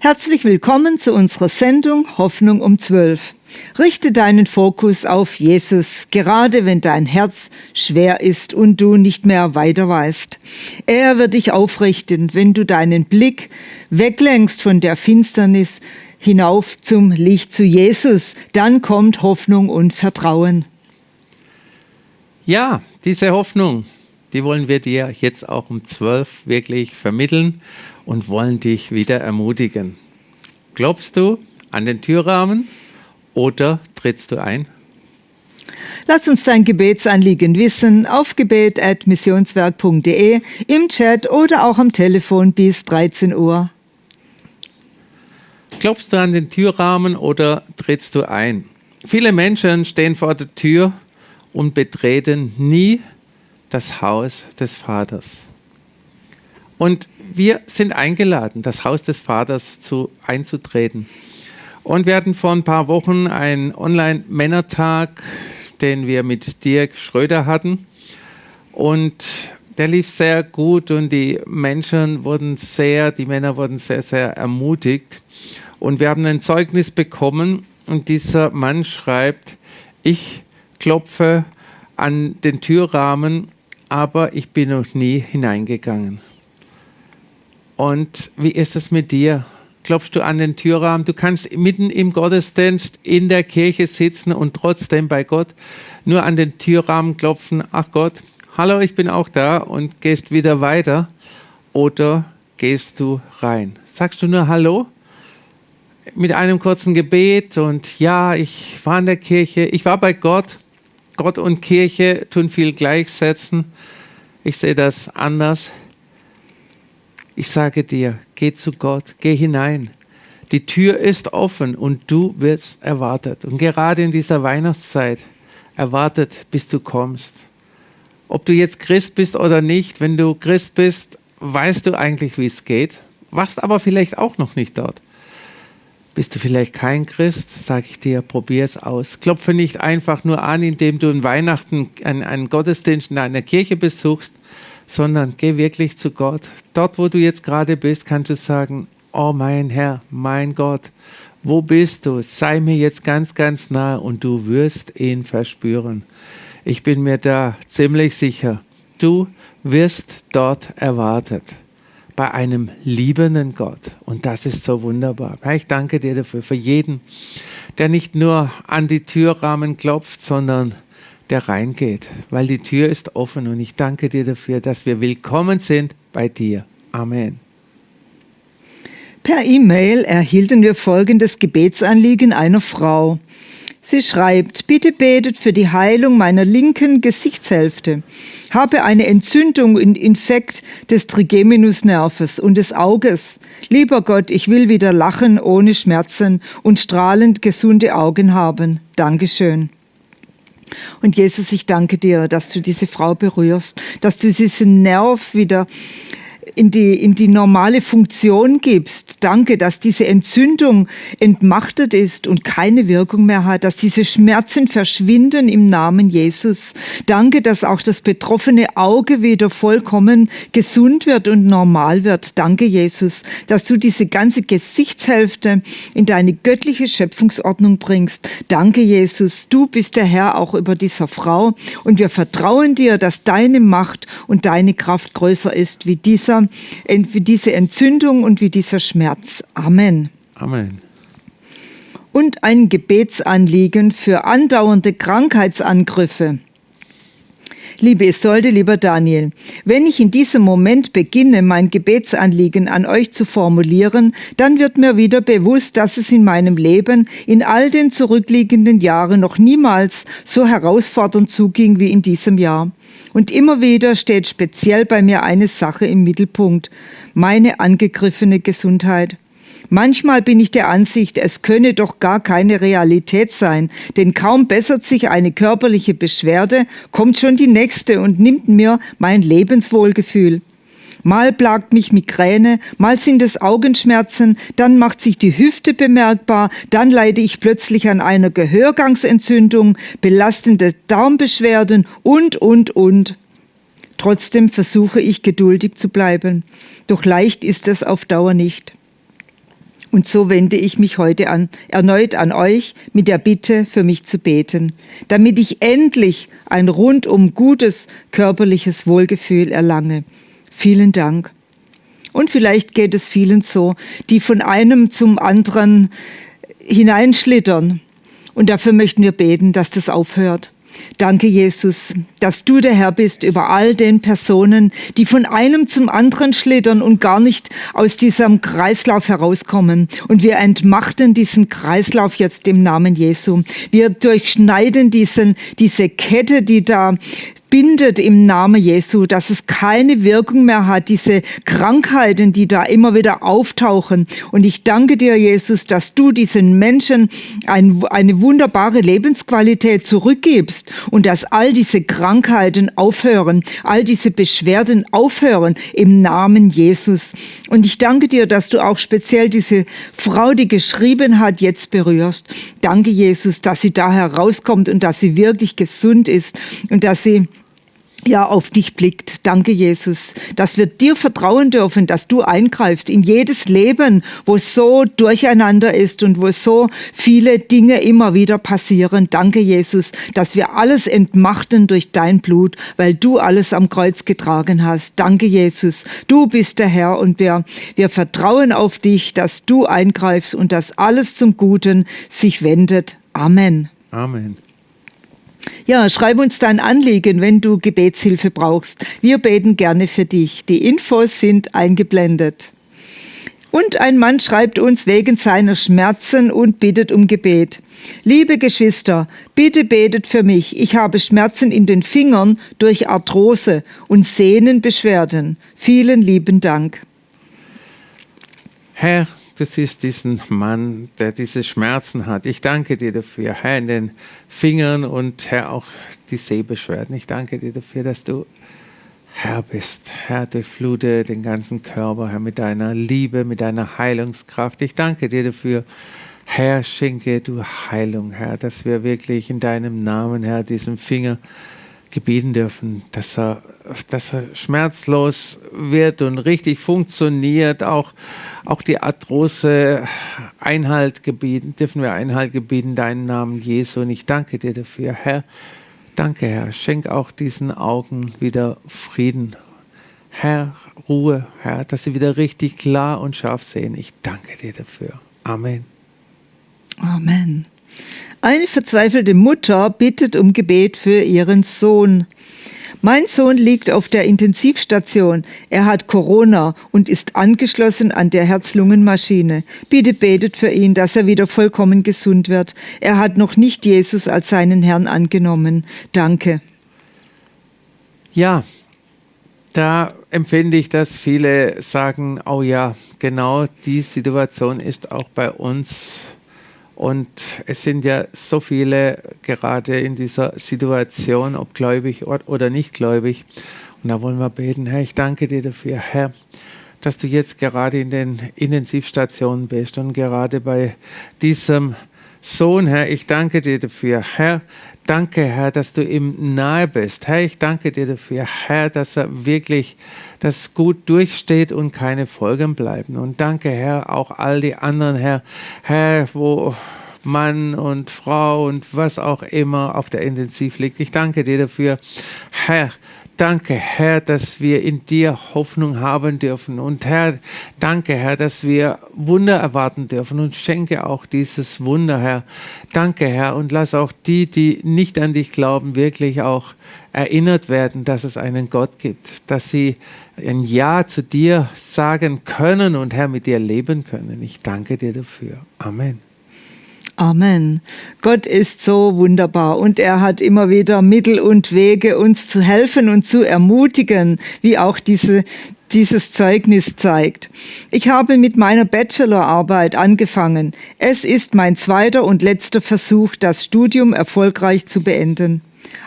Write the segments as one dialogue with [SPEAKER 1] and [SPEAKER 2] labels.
[SPEAKER 1] Herzlich willkommen zu unserer Sendung Hoffnung um 12. Richte deinen Fokus auf Jesus, gerade wenn dein Herz schwer ist und du nicht mehr weiter weißt. Er wird dich aufrichten, wenn du deinen Blick weglenkst von der Finsternis hinauf zum Licht zu Jesus. Dann kommt Hoffnung und Vertrauen.
[SPEAKER 2] Ja, diese Hoffnung, die wollen wir dir jetzt auch um 12 wirklich vermitteln und wollen dich wieder ermutigen. Glaubst du an den Türrahmen oder trittst du ein?
[SPEAKER 1] Lass uns dein Gebetsanliegen wissen auf gebet.missionswerk.de, im Chat oder auch am Telefon bis 13 Uhr.
[SPEAKER 2] Glaubst du an den Türrahmen oder trittst du ein? Viele Menschen stehen vor der Tür und betreten nie das Haus des Vaters. Und wir sind eingeladen, das Haus des Vaters zu, einzutreten. Und wir hatten vor ein paar Wochen einen Online-Männertag, den wir mit Dirk Schröder hatten. Und der lief sehr gut und die Menschen wurden sehr, die Männer wurden sehr, sehr ermutigt. Und wir haben ein Zeugnis bekommen und dieser Mann schreibt, ich klopfe an den Türrahmen, aber ich bin noch nie hineingegangen. Und wie ist es mit dir? Klopfst du an den Türrahmen? Du kannst mitten im Gottesdienst in der Kirche sitzen und trotzdem bei Gott nur an den Türrahmen klopfen. Ach Gott, hallo, ich bin auch da und gehst wieder weiter. Oder gehst du rein? Sagst du nur Hallo? Mit einem kurzen Gebet und ja, ich war in der Kirche, ich war bei Gott. Gott und Kirche tun viel gleichsetzen. Ich sehe das anders. Ich sage dir, geh zu Gott, geh hinein. Die Tür ist offen und du wirst erwartet. Und gerade in dieser Weihnachtszeit erwartet, bis du kommst. Ob du jetzt Christ bist oder nicht, wenn du Christ bist, weißt du eigentlich, wie es geht, warst aber vielleicht auch noch nicht dort. Bist du vielleicht kein Christ, sage ich dir, probier es aus. Klopfe nicht einfach nur an, indem du in Weihnachten einen, einen Gottesdienst in einer Kirche besuchst, sondern geh wirklich zu Gott. Dort, wo du jetzt gerade bist, kannst du sagen, oh mein Herr, mein Gott, wo bist du? Sei mir jetzt ganz, ganz nah und du wirst ihn verspüren. Ich bin mir da ziemlich sicher, du wirst dort erwartet bei einem liebenden Gott. Und das ist so wunderbar. Ich danke dir dafür, für jeden, der nicht nur an die Türrahmen klopft, sondern der reingeht, weil die Tür ist offen und ich danke dir dafür, dass wir willkommen sind bei dir. Amen.
[SPEAKER 1] Per E-Mail erhielten wir folgendes Gebetsanliegen einer Frau. Sie schreibt, bitte betet für die Heilung meiner linken Gesichtshälfte. Habe eine Entzündung und Infekt des Trigeminusnerves und des Auges. Lieber Gott, ich will wieder lachen ohne Schmerzen und strahlend gesunde Augen haben. Dankeschön. Und Jesus, ich danke dir, dass du diese Frau berührst, dass du diesen Nerv wieder in die, in die normale Funktion gibst. Danke, dass diese Entzündung entmachtet ist und keine Wirkung mehr hat, dass diese Schmerzen verschwinden im Namen Jesus. Danke, dass auch das betroffene Auge wieder vollkommen gesund wird und normal wird. Danke, Jesus, dass du diese ganze Gesichtshälfte in deine göttliche Schöpfungsordnung bringst. Danke, Jesus, du bist der Herr auch über dieser Frau und wir vertrauen dir, dass deine Macht und deine Kraft größer ist wie dieser wie diese Entzündung und wie dieser Schmerz. Amen.
[SPEAKER 2] Amen.
[SPEAKER 1] Und ein Gebetsanliegen für andauernde Krankheitsangriffe. Liebe Isolde, lieber Daniel, wenn ich in diesem Moment beginne, mein Gebetsanliegen an euch zu formulieren, dann wird mir wieder bewusst, dass es in meinem Leben in all den zurückliegenden Jahren noch niemals so herausfordernd zuging wie in diesem Jahr. Und immer wieder steht speziell bei mir eine Sache im Mittelpunkt, meine angegriffene Gesundheit. Manchmal bin ich der Ansicht, es könne doch gar keine Realität sein, denn kaum bessert sich eine körperliche Beschwerde, kommt schon die nächste und nimmt mir mein Lebenswohlgefühl. Mal plagt mich Migräne, mal sind es Augenschmerzen, dann macht sich die Hüfte bemerkbar, dann leide ich plötzlich an einer Gehörgangsentzündung, belastende Darmbeschwerden und, und, und. Trotzdem versuche ich geduldig zu bleiben. Doch leicht ist es auf Dauer nicht. Und so wende ich mich heute an, erneut an euch mit der Bitte, für mich zu beten, damit ich endlich ein rundum gutes körperliches Wohlgefühl erlange. Vielen Dank. Und vielleicht geht es vielen so, die von einem zum anderen hineinschlittern. Und dafür möchten wir beten, dass das aufhört. Danke, Jesus, dass du der Herr bist über all den Personen, die von einem zum anderen schlittern und gar nicht aus diesem Kreislauf herauskommen. Und wir entmachten diesen Kreislauf jetzt im Namen Jesu. Wir durchschneiden diesen, diese Kette, die da bindet im Namen Jesu, dass es keine Wirkung mehr hat, diese Krankheiten, die da immer wieder auftauchen. Und ich danke dir, Jesus, dass du diesen Menschen ein, eine wunderbare Lebensqualität zurückgibst und dass all diese Krankheiten aufhören, all diese Beschwerden aufhören im Namen Jesus. Und ich danke dir, dass du auch speziell diese Frau, die geschrieben hat, jetzt berührst. Danke, Jesus, dass sie da herauskommt und dass sie wirklich gesund ist und dass sie ja, auf dich blickt. Danke, Jesus, dass wir dir vertrauen dürfen, dass du eingreifst in jedes Leben, wo es so durcheinander ist und wo so viele Dinge immer wieder passieren. Danke, Jesus, dass wir alles entmachten durch dein Blut, weil du alles am Kreuz getragen hast. Danke, Jesus, du bist der Herr und wir, wir vertrauen auf dich, dass du eingreifst und dass alles zum Guten sich wendet. Amen.
[SPEAKER 2] Amen.
[SPEAKER 1] Ja, schreib uns dein Anliegen, wenn du Gebetshilfe brauchst. Wir beten gerne für dich. Die Infos sind eingeblendet. Und ein Mann schreibt uns wegen seiner Schmerzen und bittet um Gebet. Liebe Geschwister, bitte betet für mich. Ich habe Schmerzen in den Fingern durch Arthrose und Sehnenbeschwerden. Vielen lieben Dank.
[SPEAKER 2] Herr, du siehst diesen Mann, der diese Schmerzen hat. Ich danke dir dafür, Herr, in den Fingern und Herr, auch die Sehbeschwerden. Ich danke dir dafür, dass du Herr bist. Herr, durchflute den ganzen Körper, Herr, mit deiner Liebe, mit deiner Heilungskraft. Ich danke dir dafür, Herr, schenke du Heilung, Herr, dass wir wirklich in deinem Namen, Herr, diesen Finger gebieten dürfen, dass er, dass er schmerzlos wird und richtig funktioniert. Auch, auch die Arthrose Einhalt gebieten, dürfen wir Einhalt gebieten, deinen Namen Jesu. Und ich danke dir dafür, Herr. Danke, Herr. Schenk auch diesen Augen wieder Frieden. Herr, Ruhe, Herr, dass sie wieder richtig klar und scharf sehen. Ich danke dir dafür. Amen.
[SPEAKER 1] Amen. Eine verzweifelte Mutter bittet um Gebet für ihren Sohn. Mein Sohn liegt auf der Intensivstation. Er hat Corona und ist angeschlossen an der Herz-Lungen-Maschine. Bitte betet für ihn, dass er wieder vollkommen gesund wird. Er hat noch nicht Jesus als seinen Herrn angenommen. Danke.
[SPEAKER 2] Ja, da empfinde ich, dass viele sagen, oh ja, genau die Situation ist auch bei uns und es sind ja so viele gerade in dieser Situation, ob gläubig oder nicht gläubig. Und da wollen wir beten, Herr, ich danke dir dafür, Herr, dass du jetzt gerade in den Intensivstationen bist und gerade bei diesem Sohn, Herr, ich danke dir dafür, Herr, danke, Herr, dass du ihm nahe bist. Herr, ich danke dir dafür, Herr, dass er wirklich das gut durchsteht und keine Folgen bleiben. Und danke, Herr, auch all die anderen, Herr, Herr, wo Mann und Frau und was auch immer auf der Intensiv liegt. Ich danke dir dafür, Herr, Danke, Herr, dass wir in dir Hoffnung haben dürfen. Und Herr, danke, Herr, dass wir Wunder erwarten dürfen. Und schenke auch dieses Wunder, Herr. Danke, Herr. Und lass auch die, die nicht an dich glauben, wirklich auch erinnert werden, dass es einen Gott gibt. Dass sie ein Ja zu dir sagen können und Herr mit dir leben können. Ich danke dir dafür. Amen.
[SPEAKER 1] Amen. Gott ist so wunderbar und er hat immer wieder Mittel und Wege, uns zu helfen und zu ermutigen, wie auch diese, dieses Zeugnis zeigt. Ich habe mit meiner Bachelorarbeit angefangen. Es ist mein zweiter und letzter Versuch, das Studium erfolgreich zu beenden.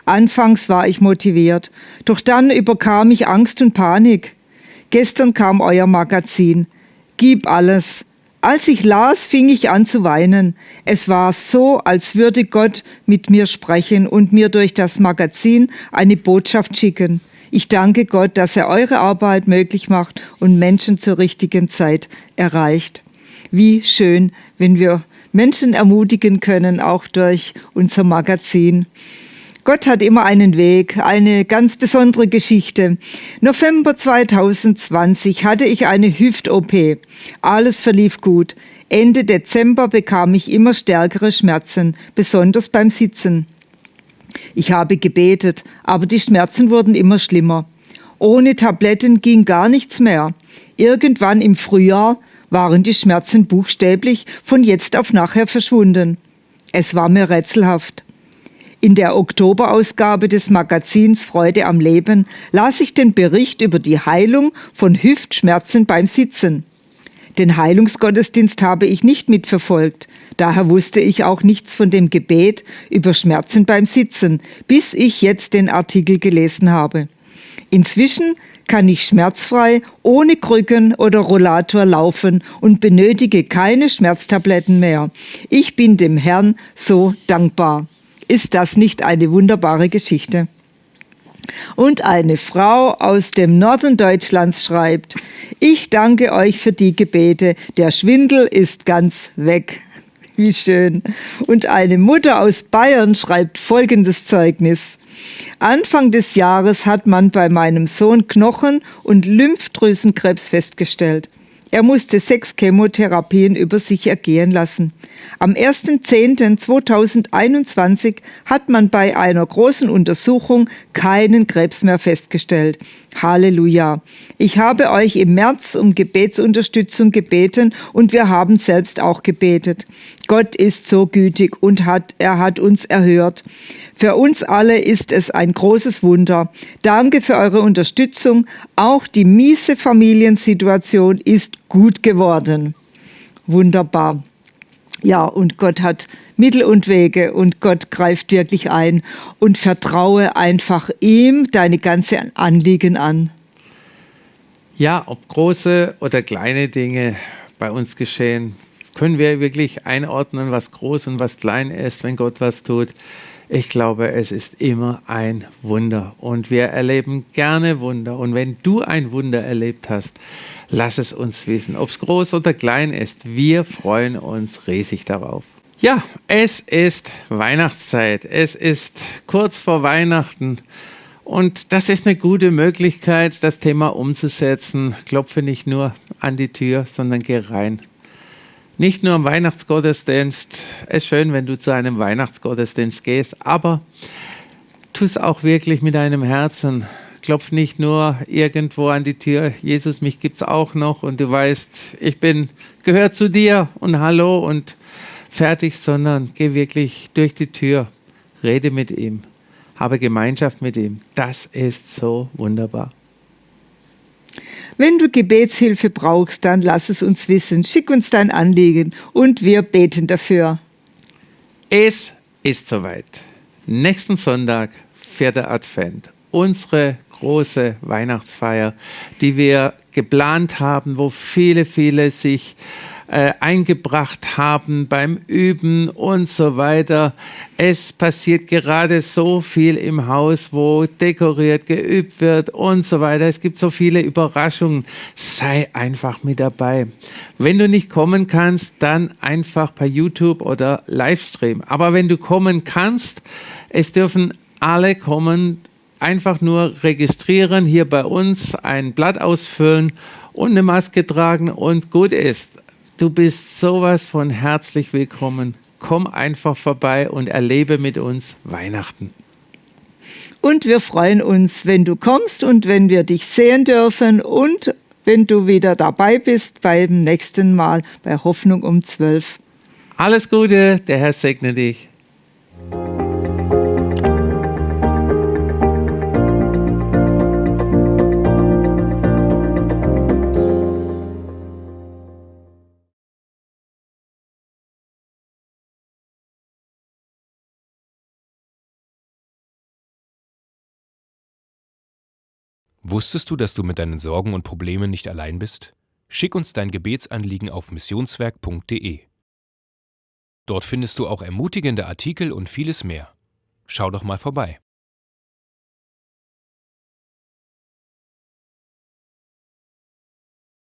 [SPEAKER 1] Anfangs war ich motiviert, doch dann überkam ich Angst und Panik. Gestern kam euer Magazin. Gib alles. Als ich las, fing ich an zu weinen. Es war so, als würde Gott mit mir sprechen und mir durch das Magazin eine Botschaft schicken. Ich danke Gott, dass er eure Arbeit möglich macht und Menschen zur richtigen Zeit erreicht. Wie schön, wenn wir Menschen ermutigen können, auch durch unser Magazin. Gott hat immer einen Weg, eine ganz besondere Geschichte. November 2020 hatte ich eine Hüft-OP. Alles verlief gut. Ende Dezember bekam ich immer stärkere Schmerzen, besonders beim Sitzen. Ich habe gebetet, aber die Schmerzen wurden immer schlimmer. Ohne Tabletten ging gar nichts mehr. Irgendwann im Frühjahr waren die Schmerzen buchstäblich von jetzt auf nachher verschwunden. Es war mir rätselhaft. In der Oktoberausgabe des Magazins Freude am Leben las ich den Bericht über die Heilung von Hüftschmerzen beim Sitzen. Den Heilungsgottesdienst habe ich nicht mitverfolgt, daher wusste ich auch nichts von dem Gebet über Schmerzen beim Sitzen, bis ich jetzt den Artikel gelesen habe. Inzwischen kann ich schmerzfrei ohne Krücken oder Rollator laufen und benötige keine Schmerztabletten mehr. Ich bin dem Herrn so dankbar. Ist das nicht eine wunderbare Geschichte? Und eine Frau aus dem Norden Deutschlands schreibt, ich danke euch für die Gebete, der Schwindel ist ganz weg. Wie schön. Und eine Mutter aus Bayern schreibt folgendes Zeugnis. Anfang des Jahres hat man bei meinem Sohn Knochen- und Lymphdrüsenkrebs festgestellt. Er musste sechs Chemotherapien über sich ergehen lassen. Am 1.10.2021 hat man bei einer großen Untersuchung keinen Krebs mehr festgestellt. Halleluja. Ich habe euch im März um Gebetsunterstützung gebeten und wir haben selbst auch gebetet. Gott ist so gütig und hat, er hat uns erhört. Für uns alle ist es ein großes Wunder. Danke für eure Unterstützung. Auch die miese Familiensituation ist gut geworden. Wunderbar. Ja, und Gott hat Mittel und Wege und Gott greift wirklich ein und vertraue einfach ihm deine ganze Anliegen an.
[SPEAKER 2] Ja, ob große oder kleine Dinge bei uns geschehen, können wir wirklich einordnen, was groß und was klein ist, wenn Gott was tut. Ich glaube, es ist immer ein Wunder und wir erleben gerne Wunder. Und wenn du ein Wunder erlebt hast, lass es uns wissen, ob es groß oder klein ist. Wir freuen uns riesig darauf. Ja, es ist Weihnachtszeit. Es ist kurz vor Weihnachten. Und das ist eine gute Möglichkeit, das Thema umzusetzen. Klopfe nicht nur an die Tür, sondern geh rein nicht nur am Weihnachtsgottesdienst. Es ist schön, wenn du zu einem Weihnachtsgottesdienst gehst, aber tu es auch wirklich mit deinem Herzen. Klopf nicht nur irgendwo an die Tür. Jesus, mich gibt's auch noch und du weißt, ich bin, gehört zu dir und hallo und fertig, sondern geh wirklich durch die Tür. Rede mit ihm. Habe Gemeinschaft mit ihm. Das ist so wunderbar.
[SPEAKER 1] Wenn du Gebetshilfe brauchst, dann lass es uns wissen. Schick uns dein Anliegen und wir beten dafür.
[SPEAKER 2] Es ist soweit. Nächsten Sonntag, vierter Advent, unsere große Weihnachtsfeier, die wir geplant haben, wo viele, viele sich äh, eingebracht haben beim Üben und so weiter. Es passiert gerade so viel im Haus, wo dekoriert, geübt wird und so weiter. Es gibt so viele Überraschungen. Sei einfach mit dabei. Wenn du nicht kommen kannst, dann einfach per YouTube oder Livestream. Aber wenn du kommen kannst, es dürfen alle kommen, einfach nur registrieren, hier bei uns ein Blatt ausfüllen und eine Maske tragen und gut ist. Du bist sowas von herzlich willkommen. Komm einfach vorbei und erlebe mit uns Weihnachten.
[SPEAKER 1] Und wir freuen uns, wenn du kommst und wenn wir dich sehen dürfen und wenn du wieder dabei bist beim nächsten Mal bei Hoffnung um 12.
[SPEAKER 2] Alles Gute, der Herr segne dich.
[SPEAKER 3] Wusstest du, dass du mit deinen Sorgen und Problemen nicht allein bist? Schick uns dein Gebetsanliegen auf missionswerk.de. Dort findest du auch ermutigende Artikel und vieles mehr. Schau doch mal vorbei.